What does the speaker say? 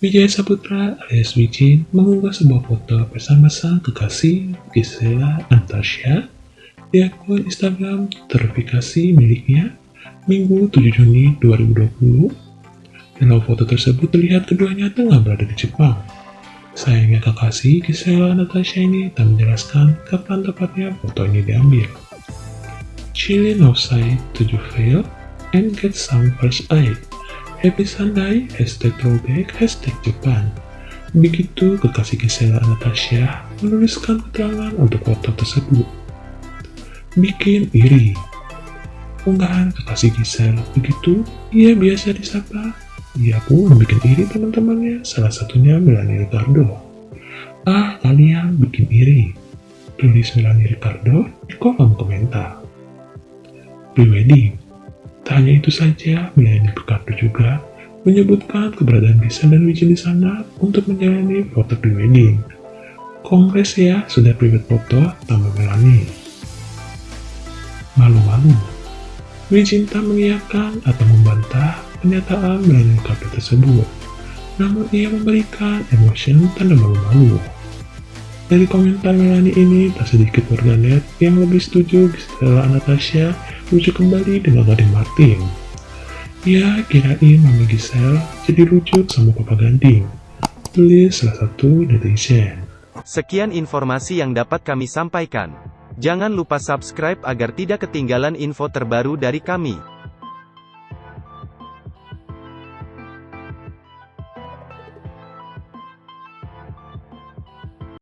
Wijaya Saputra alias Wijin mengunggah sebuah foto bersama sang kekasih Gisela Anastasia di akun Instagram terverifikasi miliknya Minggu 7 Juni 2020. Dalam foto tersebut terlihat keduanya tengah berada di Jepang. Sayangnya kekasih Gisela Anastasia ini tak menjelaskan kapan tepatnya foto ini diambil. Chilling outside to you feel and get some first eye. Happy Sunday, hashtag throwback, hashtag Jepang. Begitu kekasih Gisela Anastasia menuliskan keterangan untuk foto tersebut. Bikin iri. Unggahan kekasih Gisel begitu, ia biasa disapa. Ia pun bikin iri teman-temannya, salah satunya Melanie Ricardo. Ah, kalian bikin iri. Tulis Melanie Ricardo di kolom komentar. Prewedding Tak hanya itu saja, Melanie Ricardo juga menyebutkan keberadaan Gisel dan Wijin di sana untuk menjalani foto prewedding. Kongres ya, sudah private foto tambah Melanie. Malu-malu, Wijin tak mengiyakan atau membantah pernyataan Melanie Ricardo tersebut. Namun ia memberikan emotion tanda malu-malu. Dari komentar Melanie ini, tak sedikit warganet yang lebih setuju Gisela Anastasia rujuk kembali dengan Gading Martin. Ya, kirain Mama Giselle jadi rujuk sama Papa Ganding. Tulis salah satu netizen. Sekian informasi yang dapat kami sampaikan. Jangan lupa subscribe agar tidak ketinggalan info terbaru dari kami.